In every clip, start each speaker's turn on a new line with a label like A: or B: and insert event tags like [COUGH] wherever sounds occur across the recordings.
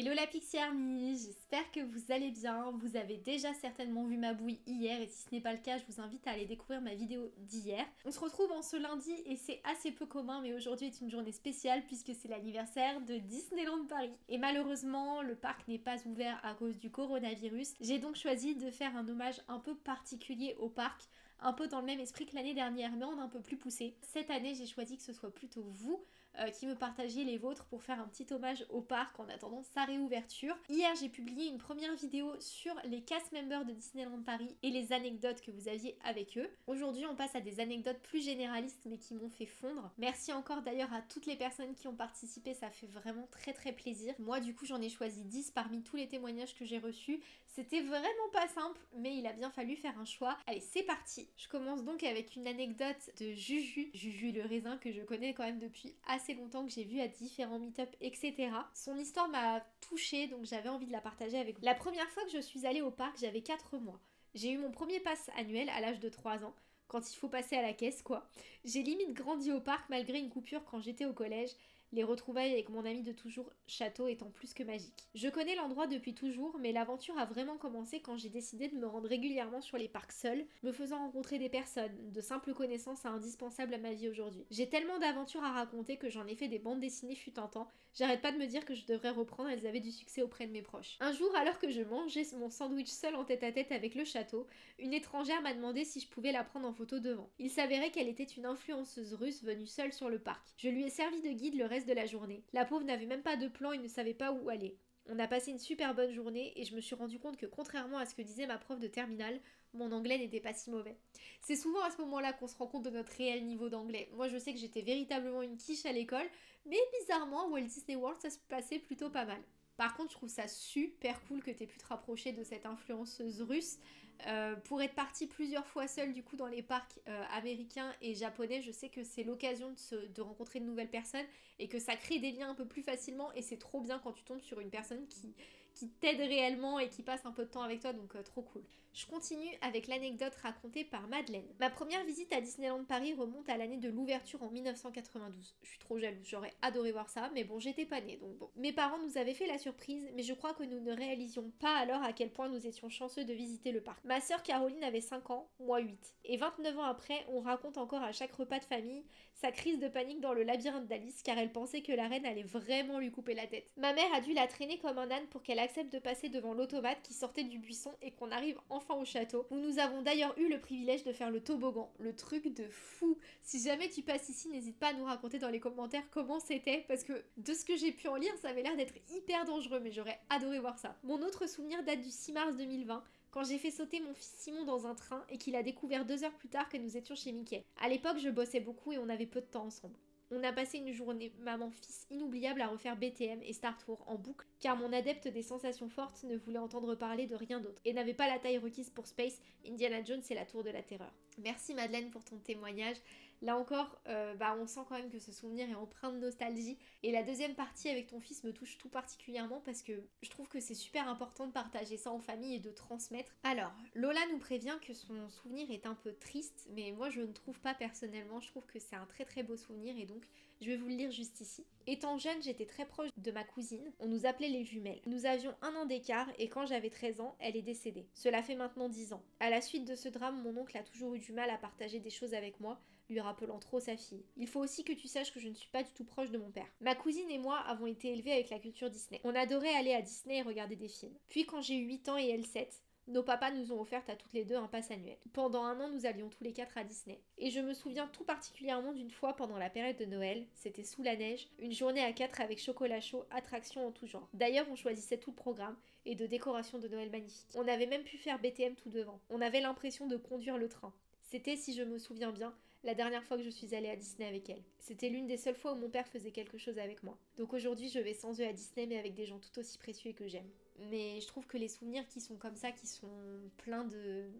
A: Hello la Pixie Army, j'espère que vous allez bien. Vous avez déjà certainement vu ma bouille hier et si ce n'est pas le cas, je vous invite à aller découvrir ma vidéo d'hier. On se retrouve en ce lundi et c'est assez peu commun mais aujourd'hui est une journée spéciale puisque c'est l'anniversaire de Disneyland Paris. Et malheureusement, le parc n'est pas ouvert à cause du coronavirus. J'ai donc choisi de faire un hommage un peu particulier au parc un peu dans le même esprit que l'année dernière, mais en un peu plus poussé. Cette année, j'ai choisi que ce soit plutôt vous euh, qui me partagiez les vôtres pour faire un petit hommage au parc en attendant sa réouverture. Hier, j'ai publié une première vidéo sur les cast members de Disneyland Paris et les anecdotes que vous aviez avec eux. Aujourd'hui, on passe à des anecdotes plus généralistes mais qui m'ont fait fondre. Merci encore d'ailleurs à toutes les personnes qui ont participé, ça fait vraiment très très plaisir. Moi, du coup, j'en ai choisi 10 parmi tous les témoignages que j'ai reçus. C'était vraiment pas simple, mais il a bien fallu faire un choix. Allez, c'est parti je commence donc avec une anecdote de Juju, Juju le raisin que je connais quand même depuis assez longtemps, que j'ai vu à différents meet-up, etc. Son histoire m'a touchée, donc j'avais envie de la partager avec vous. La première fois que je suis allée au parc, j'avais 4 mois. J'ai eu mon premier pass annuel à l'âge de 3 ans, quand il faut passer à la caisse quoi. J'ai limite grandi au parc malgré une coupure quand j'étais au collège les retrouvailles avec mon ami de toujours château étant plus que magique. Je connais l'endroit depuis toujours, mais l'aventure a vraiment commencé quand j'ai décidé de me rendre régulièrement sur les parcs seuls, me faisant rencontrer des personnes, de simples connaissances indispensables à ma vie aujourd'hui. J'ai tellement d'aventures à raconter que j'en ai fait des bandes dessinées fut un temps, j'arrête pas de me dire que je devrais reprendre, elles avaient du succès auprès de mes proches. Un jour, alors que je mangeais mon sandwich seul en tête à tête avec le château, une étrangère m'a demandé si je pouvais la prendre en photo devant. Il s'avérait qu'elle était une influenceuse russe venue seule sur le parc. Je lui ai servi de guide le reste de la journée. La pauvre n'avait même pas de plan et ne savait pas où aller. On a passé une super bonne journée et je me suis rendu compte que contrairement à ce que disait ma prof de terminale, mon anglais n'était pas si mauvais. C'est souvent à ce moment-là qu'on se rend compte de notre réel niveau d'anglais. Moi je sais que j'étais véritablement une quiche à l'école, mais bizarrement Walt Disney World ça se passait plutôt pas mal. Par contre, je trouve ça super cool que tu aies pu te rapprocher de cette influenceuse russe. Euh, pour être partie plusieurs fois seule du coup dans les parcs euh, américains et japonais, je sais que c'est l'occasion de, de, rencontrer de nouvelles personnes et que ça crée des liens un peu plus facilement et c'est trop bien quand tu tombes sur une personne qui, qui t'aide réellement et qui passe un peu de temps avec toi, donc euh, trop cool. Je continue avec l'anecdote racontée par Madeleine. Ma première visite à Disneyland Paris remonte à l'année de l'ouverture en 1992. Je suis trop jalouse, j'aurais adoré voir ça, mais bon, j'étais pas née, donc bon. Mes parents nous avaient fait la surprise, mais je crois que nous ne réalisions pas alors à quel point nous étions chanceux de visiter le parc. Ma sœur Caroline avait 5 ans, moi 8. Et 29 ans après, on raconte encore à chaque repas de famille sa crise de panique dans le labyrinthe d'Alice car elle pensait que la reine allait vraiment lui couper la tête. Ma mère a dû la traîner comme un âne pour qu'elle accepte de passer devant l'automate qui sortait du buisson et qu'on arrive enfin au château, où nous avons d'ailleurs eu le privilège de faire le toboggan, le truc de fou. Si jamais tu passes ici, n'hésite pas à nous raconter dans les commentaires comment c'était, parce que de ce que j'ai pu en lire, ça avait l'air d'être hyper dangereux, mais j'aurais adoré voir ça. Mon autre souvenir date du 6 mars 2020, quand j'ai fait sauter mon fils Simon dans un train et qu'il a découvert deux heures plus tard que nous étions chez Mickey. À l'époque, je bossais beaucoup et on avait peu de temps ensemble. On a passé une journée maman-fils inoubliable à refaire BTM et Star Tour en boucle, car mon adepte des sensations fortes ne voulait entendre parler de rien d'autre, et n'avait pas la taille requise pour Space, Indiana Jones et la Tour de la Terreur. Merci Madeleine pour ton témoignage. Là encore, euh, bah on sent quand même que ce souvenir est empreint de nostalgie. Et la deuxième partie avec ton fils me touche tout particulièrement parce que je trouve que c'est super important de partager ça en famille et de transmettre. Alors, Lola nous prévient que son souvenir est un peu triste, mais moi je ne trouve pas personnellement. Je trouve que c'est un très très beau souvenir et donc je vais vous le lire juste ici. Étant jeune, j'étais très proche de ma cousine. On nous appelait les jumelles. Nous avions un an d'écart et quand j'avais 13 ans, elle est décédée. Cela fait maintenant 10 ans. À la suite de ce drame, mon oncle a toujours eu du mal à partager des choses avec moi, lui rappelant trop sa fille. Il faut aussi que tu saches que je ne suis pas du tout proche de mon père. Ma cousine et moi avons été élevés avec la culture Disney. On adorait aller à Disney et regarder des films. Puis quand j'ai eu 8 ans et elle 7, nos papas nous ont offert à toutes les deux un pass annuel. Pendant un an, nous allions tous les quatre à Disney. Et je me souviens tout particulièrement d'une fois pendant la période de Noël, c'était sous la neige, une journée à quatre avec chocolat chaud, attractions en tout genre. D'ailleurs, on choisissait tout le programme et de décorations de Noël magnifiques. On avait même pu faire BTM tout devant. On avait l'impression de conduire le train. C'était, si je me souviens bien, la dernière fois que je suis allée à Disney avec elle. C'était l'une des seules fois où mon père faisait quelque chose avec moi. Donc aujourd'hui, je vais sans eux à Disney, mais avec des gens tout aussi précieux et que j'aime. Mais je trouve que les souvenirs qui sont comme ça, qui sont pleins de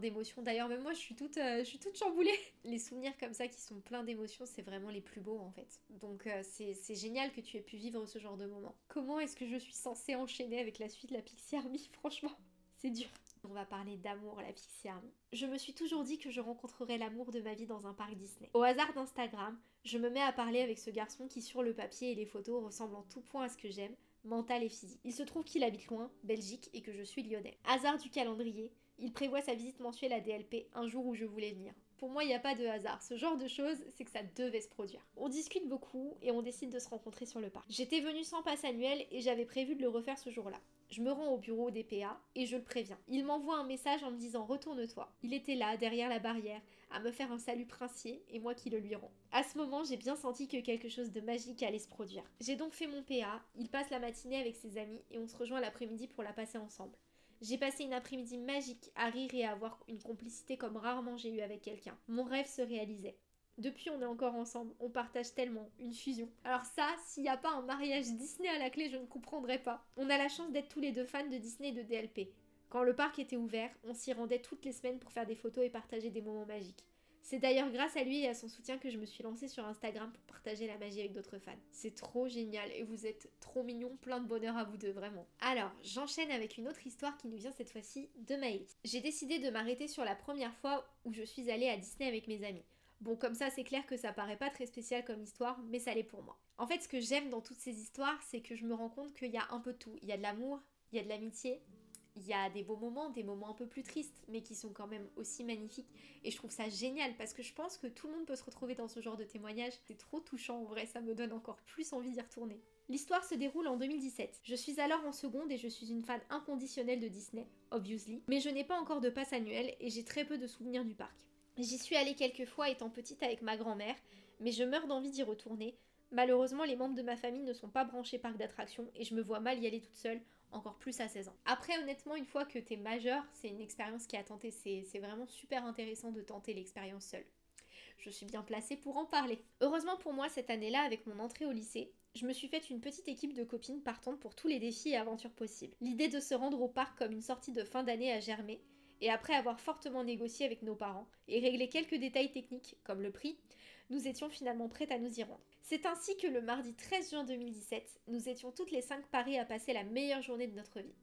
A: d'émotions. D'ailleurs, même moi, je suis toute, euh, je suis toute chamboulée. [LAUGHS] Les souvenirs comme ça qui sont pleins d'émotions, c'est vraiment les plus beaux en fait. Donc euh, c'est génial que tu aies pu vivre ce genre de moment. Comment est-ce que je suis censée enchaîner avec la suite de la Pixie Army [LAUGHS] Franchement, c'est dur. On va parler d'amour, la Pixie Army. Je me suis toujours dit que je rencontrerais l'amour de ma vie dans un parc Disney. Au hasard d'Instagram, je me mets à parler avec ce garçon qui sur le papier et les photos ressemble en tout point à ce que j'aime, mentale et physique. Il se trouve qu'il habite loin, Belgique, et que je suis lyonnais. Hasard du calendrier, il prévoit sa visite mensuelle à DLP un jour où je voulais venir. Pour moi, il n'y a pas de hasard. Ce genre de choses, c'est que ça devait se produire. On discute beaucoup et on décide de se rencontrer sur le parc. J'étais venue sans passe annuel et j'avais prévu de le refaire ce jour-là. Je me rends au bureau des PA et je le préviens. Il m'envoie un message en me disant retourne-toi. Il était là, derrière la barrière, à me faire un salut princier et moi qui le lui rends. À ce moment, j'ai bien senti que quelque chose de magique allait se produire. J'ai donc fait mon PA, il passe la matinée avec ses amis et on se rejoint l'après-midi pour la passer ensemble. J'ai passé une après-midi magique à rire et à avoir une complicité comme rarement j'ai eu avec quelqu'un. Mon rêve se réalisait. Depuis, on est encore ensemble, on partage tellement, une fusion. Alors ça, s'il n'y a pas un mariage Disney à la clé, je ne comprendrais pas. On a la chance d'être tous les deux fans de Disney et de DLP. Quand le parc était ouvert, on s'y rendait toutes les semaines pour faire des photos et partager des moments magiques. C'est d'ailleurs grâce à lui et à son soutien que je me suis lancée sur Instagram pour partager la magie avec d'autres fans. C'est trop génial et vous êtes trop mignons, plein de bonheur à vous deux, vraiment. Alors, j'enchaîne avec une autre histoire qui nous vient cette fois-ci de Maëlys. J'ai décidé de m'arrêter sur la première fois où je suis allée à Disney avec mes amis. Bon, comme ça, c'est clair que ça paraît pas très spécial comme histoire, mais ça l'est pour moi. En fait, ce que j'aime dans toutes ces histoires, c'est que je me rends compte qu'il y a un peu tout. Il y a de l'amour, il y a de l'amitié, il y a des beaux moments, des moments un peu plus tristes, mais qui sont quand même aussi magnifiques. Et je trouve ça génial parce que je pense que tout le monde peut se retrouver dans ce genre de témoignage. C'est trop touchant en vrai, ça me donne encore plus envie d'y retourner. L'histoire se déroule en 2017. Je suis alors en seconde et je suis une fan inconditionnelle de Disney, obviously, mais je n'ai pas encore de passe annuel et j'ai très peu de souvenirs du parc. J'y suis allée quelques fois étant petite avec ma grand-mère, mais je meurs d'envie d'y retourner. Malheureusement, les membres de ma famille ne sont pas branchés parc d'attractions et je me vois mal y aller toute seule encore plus à 16 ans. Après, honnêtement, une fois que t'es majeur, c'est une expérience qui a tenté. C'est vraiment super intéressant de tenter l'expérience seule. Je suis bien placée pour en parler. Heureusement pour moi, cette année-là, avec mon entrée au lycée, je me suis faite une petite équipe de copines partantes pour tous les défis et aventures possibles. L'idée de se rendre au parc comme une sortie de fin d'année a germé, et après avoir fortement négocié avec nos parents et réglé quelques détails techniques comme le prix, nous étions finalement prêtes à nous y rendre. C'est ainsi que le mardi 13 juin 2017, nous étions toutes les cinq parées à passer la meilleure journée de notre vie.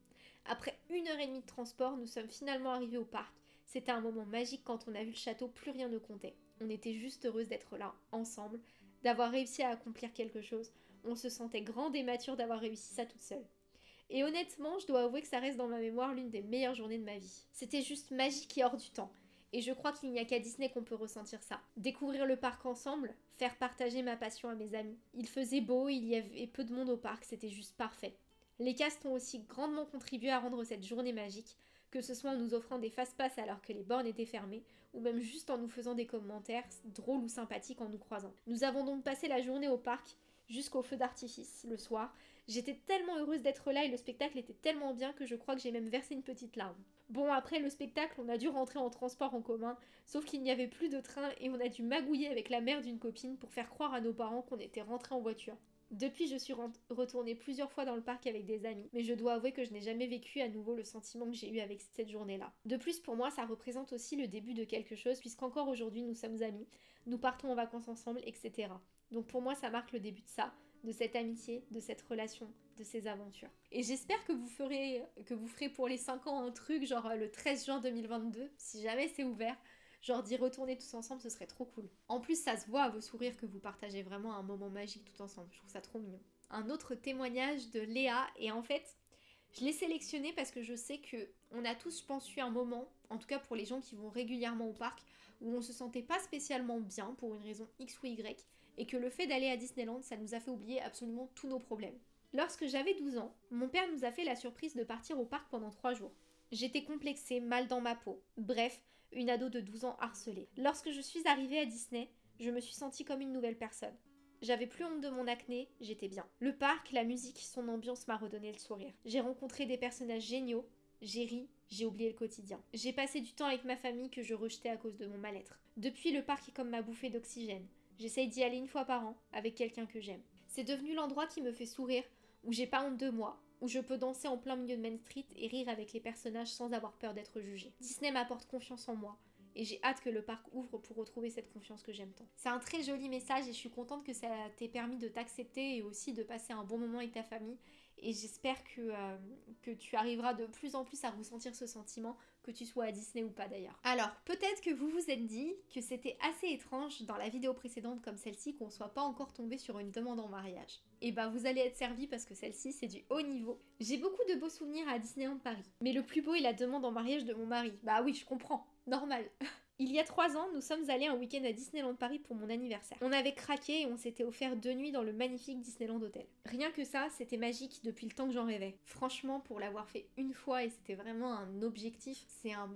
A: Après une heure et demie de transport, nous sommes finalement arrivés au parc. C'était un moment magique quand on a vu le château, plus rien ne comptait. On était juste heureuses d'être là, ensemble, d'avoir réussi à accomplir quelque chose. On se sentait grande et mature d'avoir réussi ça toute seule. Et honnêtement, je dois avouer que ça reste dans ma mémoire l'une des meilleures journées de ma vie. C'était juste magique et hors du temps. Et je crois qu'il n'y a qu'à Disney qu'on peut ressentir ça. Découvrir le parc ensemble, faire partager ma passion à mes amis. Il faisait beau, il y avait peu de monde au parc, c'était juste parfait. Les castes ont aussi grandement contribué à rendre cette journée magique, que ce soit en nous offrant des fast-pass alors que les bornes étaient fermées, ou même juste en nous faisant des commentaires drôles ou sympathiques en nous croisant. Nous avons donc passé la journée au parc jusqu'au feu d'artifice le soir. J'étais tellement heureuse d'être là et le spectacle était tellement bien que je crois que j'ai même versé une petite larme. Bon, après le spectacle, on a dû rentrer en transport en commun, sauf qu'il n'y avait plus de train et on a dû magouiller avec la mère d'une copine pour faire croire à nos parents qu'on était rentrés en voiture. Depuis, je suis retournée plusieurs fois dans le parc avec des amis, mais je dois avouer que je n'ai jamais vécu à nouveau le sentiment que j'ai eu avec cette journée-là. De plus, pour moi, ça représente aussi le début de quelque chose, puisqu'encore aujourd'hui, nous sommes amis, nous partons en vacances ensemble, etc. Donc pour moi, ça marque le début de ça, de cette amitié, de cette relation, de ces aventures. Et j'espère que vous ferez que vous ferez pour les 5 ans un truc genre euh, le 13 juin 2022 si jamais c'est ouvert. Genre d'y retourner tous ensemble, ce serait trop cool. En plus, ça se voit à vos sourires que vous partagez vraiment un moment magique tout ensemble. Je trouve ça trop mignon. Un autre témoignage de Léa et en fait, je l'ai sélectionné parce que je sais que on a tous, je pense, eu un moment, en tout cas pour les gens qui vont régulièrement au parc, où on se sentait pas spécialement bien pour une raison X ou Y, et que le fait d'aller à Disneyland, ça nous a fait oublier absolument tous nos problèmes. Lorsque j'avais 12 ans, mon père nous a fait la surprise de partir au parc pendant 3 jours. J'étais complexée, mal dans ma peau. Bref, une ado de 12 ans harcelée. Lorsque je suis arrivée à Disney, je me suis sentie comme une nouvelle personne. J'avais plus honte de mon acné, j'étais bien. Le parc, la musique, son ambiance m'a redonné le sourire. J'ai rencontré des personnages géniaux, j'ai ri, j'ai oublié le quotidien. J'ai passé du temps avec ma famille que je rejetais à cause de mon mal-être. Depuis, le parc est comme ma bouffée d'oxygène. J'essaye d'y aller une fois par an avec quelqu'un que j'aime. C'est devenu l'endroit qui me fait sourire, où j'ai pas honte de moi, où je peux danser en plein milieu de Main Street et rire avec les personnages sans avoir peur d'être jugé. Disney m'apporte confiance en moi, et j'ai hâte que le parc ouvre pour retrouver cette confiance que j'aime tant. C'est un très joli message et je suis contente que ça t'ait permis de t'accepter et aussi de passer un bon moment avec ta famille. Et j'espère que, euh, que tu arriveras de plus en plus à ressentir ce sentiment que tu sois à Disney ou pas d'ailleurs. Alors, peut-être que vous vous êtes dit que c'était assez étrange dans la vidéo précédente comme celle-ci qu'on soit pas encore tombé sur une demande en mariage. Et bah vous allez être servi parce que celle-ci c'est du haut niveau. J'ai beaucoup de beaux souvenirs à Disneyland Paris, mais le plus beau est la demande en mariage de mon mari. Bah oui, je comprends, normal. [LAUGHS] Il y a trois ans, nous sommes allés un week-end à Disneyland Paris pour mon anniversaire. On avait craqué et on s'était offert deux nuits dans le magnifique Disneyland Hotel. Rien que ça, c'était magique depuis le temps que j'en rêvais. Franchement, pour l'avoir fait une fois et c'était vraiment un objectif, c'est un,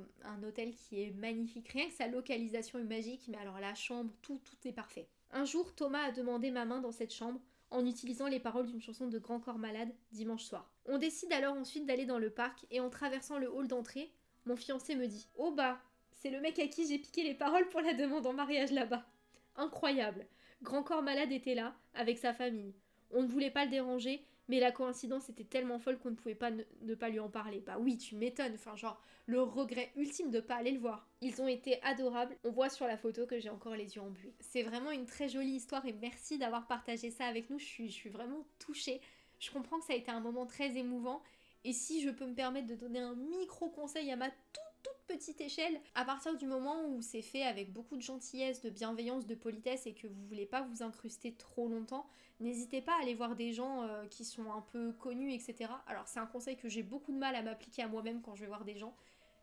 A: hôtel qui est magnifique. Rien que sa localisation est magique, mais alors la chambre, tout, tout est parfait. Un jour, Thomas a demandé ma main dans cette chambre en utilisant les paroles d'une chanson de Grand Corps Malade dimanche soir. On décide alors ensuite d'aller dans le parc et en traversant le hall d'entrée, mon fiancé me dit Oh bah, c'est le mec à qui j'ai piqué les paroles pour la demande en mariage là-bas. Incroyable. Grand Corps Malade était là, avec sa famille. On ne voulait pas le déranger, mais la coïncidence était tellement folle qu'on ne pouvait pas ne, pas lui en parler. Bah oui, tu m'étonnes, enfin genre, le regret ultime de pas aller le voir. Ils ont été adorables, on voit sur la photo que j'ai encore les yeux embués. C'est vraiment une très jolie histoire et merci d'avoir partagé ça avec nous, je suis, je suis vraiment touchée. Je comprends que ça a été un moment très émouvant, et si je peux me permettre de donner un micro conseil à ma toute petite échelle, à partir du moment où c'est fait avec beaucoup de gentillesse, de bienveillance, de politesse et que vous voulez pas vous incruster trop longtemps, n'hésitez pas à aller voir des gens euh, qui sont un peu connus, etc. Alors c'est un conseil que j'ai beaucoup de mal à m'appliquer à moi-même quand je vais voir des gens,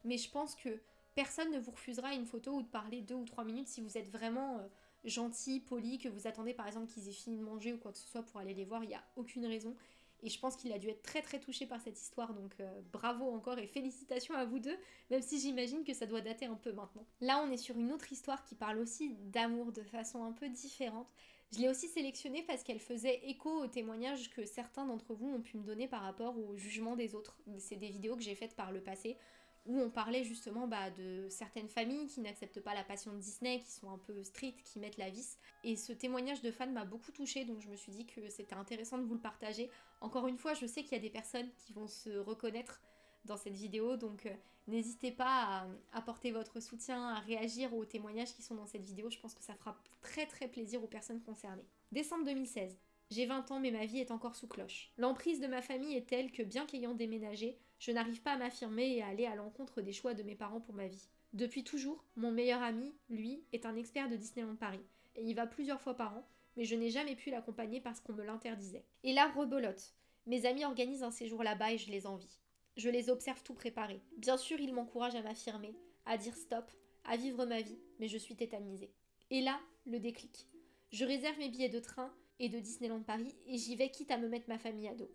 A: mais je pense que personne ne vous refusera une photo ou de parler deux ou trois minutes si vous êtes vraiment euh, gentil, poli, que vous attendez par exemple qu'ils aient fini de manger ou quoi que ce soit pour aller les voir, il n'y a aucune raison. Et je pense qu'il a dû être très très touché par cette histoire, donc euh, bravo encore et félicitations à vous deux, même si j'imagine que ça doit dater un peu maintenant. Là on est sur une autre histoire qui parle aussi d'amour de façon un peu différente. Je l'ai aussi sélectionnée parce qu'elle faisait écho aux témoignages que certains d'entre vous ont pu me donner par rapport au jugement des autres. C'est des vidéos que j'ai faites par le passé où on parlait justement bah, de certaines familles qui n'acceptent pas la passion de Disney, qui sont un peu strictes, qui mettent la vis. Et ce témoignage de fans m'a beaucoup touchée, donc je me suis dit que c'était intéressant de vous le partager. Encore une fois, je sais qu'il y a des personnes qui vont se reconnaître dans cette vidéo, donc euh, n'hésitez pas à apporter votre soutien, à réagir aux témoignages qui sont dans cette vidéo. Je pense que ça fera très très plaisir aux personnes concernées. Décembre 2016. J'ai 20 ans mais ma vie est encore sous cloche. L'emprise de ma famille est telle que bien qu'ayant déménagé, je n'arrive pas à m'affirmer et à aller à l'encontre des choix de mes parents pour ma vie. Depuis toujours, mon meilleur ami, lui, est un expert de Disneyland Paris, et il va plusieurs fois par an, mais je n'ai jamais pu l'accompagner parce qu'on me l'interdisait. Et là, rebolote. Mes amis organisent un séjour là-bas et je les envie. Je les observe tout préparer. Bien sûr, ils m'encouragent à m'affirmer, à dire stop, à vivre ma vie, mais je suis tétanisée. Et là, le déclic. Je réserve mes billets de train et de Disneyland Paris et j'y vais quitte à me mettre ma famille à dos.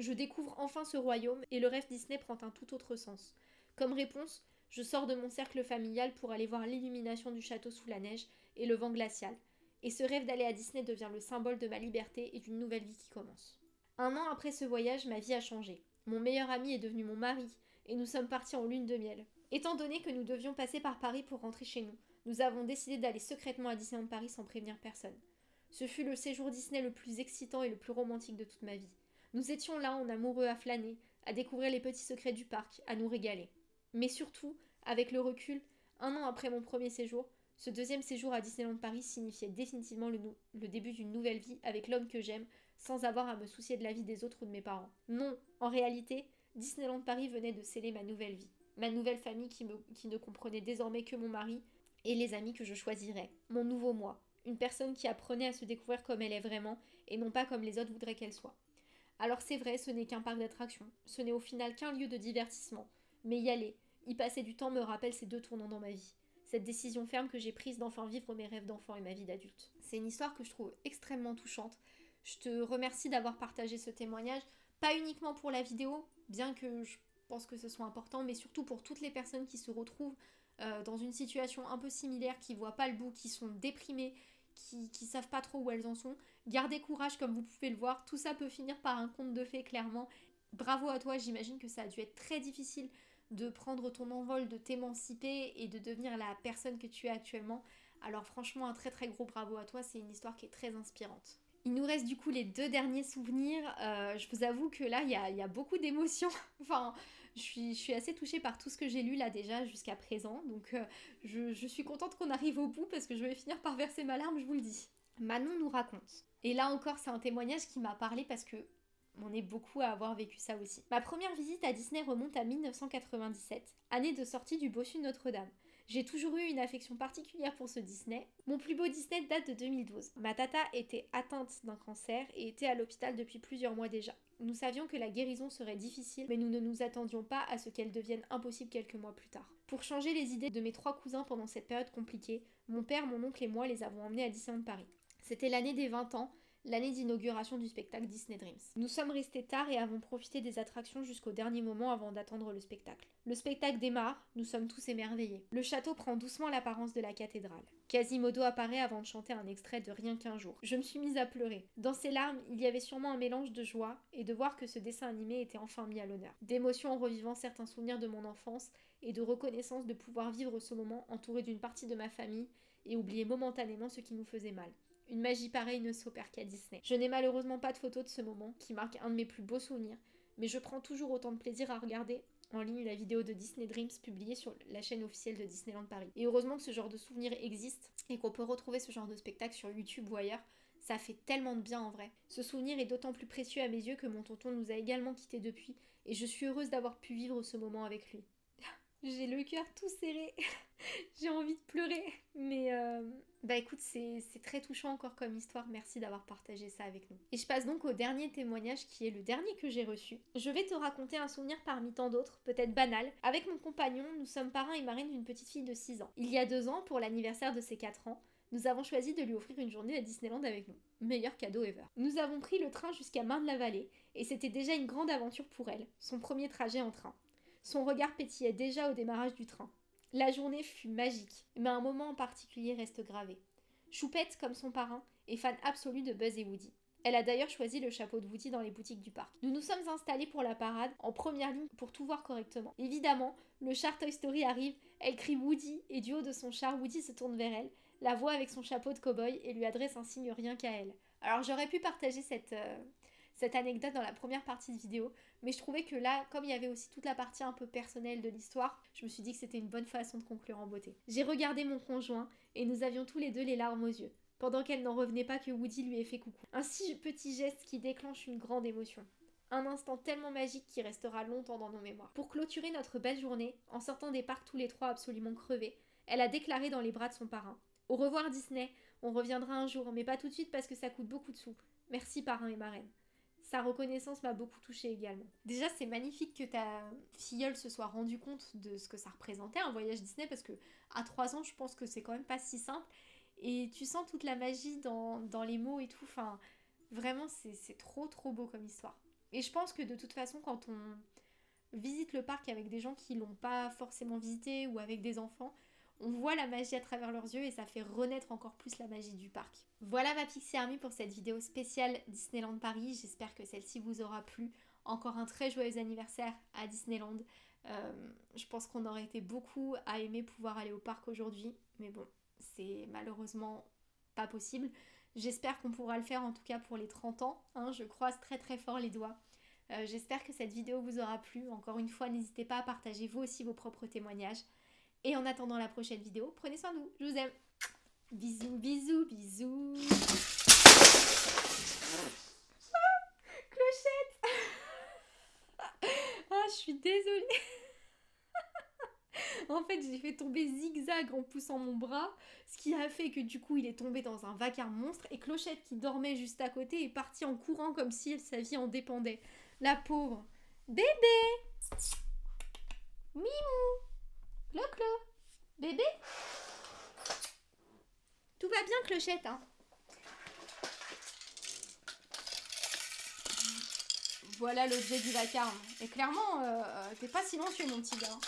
A: Je découvre enfin ce royaume et le rêve Disney prend un tout autre sens. Comme réponse, je sors de mon cercle familial pour aller voir l'illumination du château sous la neige et le vent glacial. Et ce rêve d'aller à Disney devient le symbole de ma liberté et d'une nouvelle vie qui commence. Un an après ce voyage, ma vie a changé. Mon meilleur ami est devenu mon mari et nous sommes partis en lune de miel. Étant donné que nous devions passer par Paris pour rentrer chez nous, nous avons décidé d'aller secrètement à Disneyland Paris sans prévenir personne. Ce fut le séjour Disney le plus excitant et le plus romantique de toute ma vie. Nous étions là en amoureux à flâner, à découvrir les petits secrets du parc, à nous régaler. Mais surtout, avec le recul, un an après mon premier séjour, ce deuxième séjour à Disneyland Paris signifiait définitivement le, début d'une nouvelle vie avec l'homme que j'aime, sans avoir à me soucier de la vie des autres ou de mes parents. Non, en réalité, Disneyland Paris venait de sceller ma nouvelle vie, ma nouvelle famille qui ne comprenait désormais que mon mari et les amis que je choisirais, mon nouveau moi, une personne qui apprenait à se découvrir comme elle est vraiment et non pas comme les autres voudraient qu'elle soit. Alors c'est vrai, ce n'est qu'un parc d'attractions, ce n'est au final qu'un lieu de divertissement, mais y aller, y passer du temps me rappelle ces deux tournants dans ma vie. Cette décision ferme que j'ai prise d'enfin vivre mes rêves d'enfant et ma vie d'adulte. C'est une histoire que je trouve extrêmement touchante. Je te remercie d'avoir partagé ce témoignage, pas uniquement pour la vidéo, bien que je pense que ce soit important, mais surtout pour toutes les personnes qui se retrouvent euh, dans une situation un peu similaire, qui voient pas le bout, qui sont déprimées, qui, qui savent pas trop où elles en sont. Gardez courage comme vous pouvez le voir, tout ça peut finir par un conte de fées clairement. Bravo à toi, j'imagine que ça a dû être très difficile de prendre ton envol, de t'émanciper et de devenir la personne que tu es actuellement. Alors franchement, un très très gros bravo à toi, c'est une histoire qui est très inspirante. Il nous reste du coup les deux derniers souvenirs. Euh, je vous avoue que là, il y y a, beaucoup d'émotions. [LAUGHS] enfin, je suis, assez touchée par tout ce que j'ai lu là déjà jusqu'à présent. Donc euh, je, suis contente qu'on arrive au bout parce que je vais finir par verser ma larme, je vous le dis. Manon nous raconte. Et là encore, c'est un témoignage qui m'a parlé parce que on est beaucoup à avoir vécu ça aussi. Ma première visite à Disney remonte à 1997, année de sortie du Bossu Notre-Dame. J'ai toujours eu une affection particulière pour ce Disney. Mon plus beau Disney date de 2012. Ma tata était atteinte d'un cancer et était à l'hôpital depuis plusieurs mois déjà. Nous savions que la guérison serait difficile, mais nous ne nous attendions pas à ce qu'elle devienne impossible quelques mois plus tard. Pour changer les idées de mes trois cousins pendant cette période compliquée, mon père, mon oncle et moi les avons emmenés à Disneyland Paris. C'était l'année des 20 ans l'année d'inauguration du spectacle Disney Dreams. Nous sommes restés tard et avons profité des attractions jusqu'au dernier moment avant d'attendre le spectacle. Le spectacle démarre, nous sommes tous émerveillés. Le château prend doucement l'apparence de la cathédrale. Quasimodo apparaît avant de chanter un extrait de Rien qu'un jour. Je me suis mise à pleurer. Dans ses larmes, il y avait sûrement un mélange de joie et de voir que ce dessin animé était enfin mis à l'honneur. D'émotion en revivant certains souvenirs de mon enfance et de reconnaissance de pouvoir vivre ce moment entouré d'une partie de ma famille et oublier momentanément ce qui nous faisait mal. Une magie pareille ne s'opère qu'à Disney. Je n'ai malheureusement pas de photos de ce moment, qui marque un de mes plus beaux souvenirs, mais je prends toujours autant de plaisir à regarder en ligne la vidéo de Disney Dreams publiée sur la chaîne officielle de Disneyland Paris. Et heureusement que ce genre de souvenir existe et qu'on peut retrouver ce genre de spectacle sur YouTube ou ailleurs. Ça fait tellement de bien en vrai. Ce souvenir est d'autant plus précieux à mes yeux que mon tonton nous a également quittés depuis et je suis heureuse d'avoir pu vivre ce moment avec lui. J'ai le cœur tout serré. [LAUGHS] J'ai envie de pleurer. Mais euh, bah écoute, c'est très touchant encore comme histoire. Merci d'avoir partagé ça avec nous. Et je passe donc au dernier témoignage qui est le dernier que j'ai reçu. Je vais te raconter un souvenir parmi tant d'autres, peut-être banal. Avec mon compagnon, nous sommes parrains et marraines d'une petite fille de 6 ans. Il y a deux ans, pour l'anniversaire de ses 4 ans, nous avons choisi de lui offrir une journée à Disneyland avec nous. Meilleur cadeau ever. Nous avons pris le train jusqu'à Marne-la-Vallée et c'était déjà une grande aventure pour elle, son premier trajet en train. Son regard pétillait déjà au démarrage du train. La journée fut magique, mais un moment en particulier reste gravé. Choupette, comme son parrain, est fan absolu de Buzz et Woody. Elle a d'ailleurs choisi le chapeau de Woody dans les boutiques du parc. Nous nous sommes installés pour la parade, en première ligne pour tout voir correctement. Évidemment, le char Toy Story arrive, elle crie Woody, et du haut de son char, Woody se tourne vers elle, la voit avec son chapeau de cow-boy et lui adresse un signe rien qu'à elle. Alors j'aurais pu partager cette, euh, cette anecdote dans la première partie de vidéo, mais je trouvais que là, comme il y avait aussi toute la partie un peu personnelle de l'histoire, je me suis dit que c'était une bonne façon de conclure en beauté. J'ai regardé mon conjoint et nous avions tous les deux les larmes aux yeux, pendant qu'elle n'en revenait pas que Woody lui ait fait coucou. Un si petit geste qui déclenche une grande émotion. Un instant tellement magique qui restera longtemps dans nos mémoires. Pour clôturer notre belle journée, en sortant des parcs tous les trois absolument crevés, elle a déclaré dans les bras de son parrain Au revoir Disney, on reviendra un jour, mais pas tout de suite parce que ça coûte beaucoup de sous. Merci parrain et marraine. Sa reconnaissance m'a beaucoup touchée également. Déjà, c'est magnifique que ta filleule se soit rendue compte de ce que ça représentait un voyage Disney parce que à 3 ans, je pense que c'est quand même pas si simple. Et tu sens toute la magie dans, les mots et tout. Enfin, vraiment, c'est trop trop beau comme histoire. Et je pense que de toute façon, quand on visite le parc avec des gens qui l'ont pas forcément visité ou avec des enfants, on voit la magie à travers leurs yeux et ça fait renaître encore plus la magie du parc. Voilà ma Pixie Army pour cette vidéo spéciale Disneyland Paris. J'espère que celle-ci vous aura plu. Encore un très joyeux anniversaire à Disneyland. Euh, je pense qu'on aurait été beaucoup à aimer pouvoir aller au parc aujourd'hui. Mais bon, c'est malheureusement pas possible. J'espère qu'on pourra le faire en tout cas pour les 30 ans. Hein. je croise très très fort les doigts. Euh, j'espère que cette vidéo vous aura plu. Encore une fois, n'hésitez pas à partager vous aussi vos propres témoignages. Et en attendant la prochaine vidéo, prenez soin de vous. Je vous aime. Bisous, bisous, bisous. clochette Ah, je suis désolée. [LAUGHS] en fait, j'ai fait tomber zigzag en poussant mon bras, ce qui a fait que du coup, il est tombé dans un vacarme monstre et Clochette qui dormait juste à côté est partie en courant comme si sa vie en dépendait. La pauvre. Bébé Mimou Clo-clo Bébé Tout va bien, Clochette, hein Voilà l'objet du vacarme. Et clairement, euh, euh, t'es pas silencieux, mon petit gars.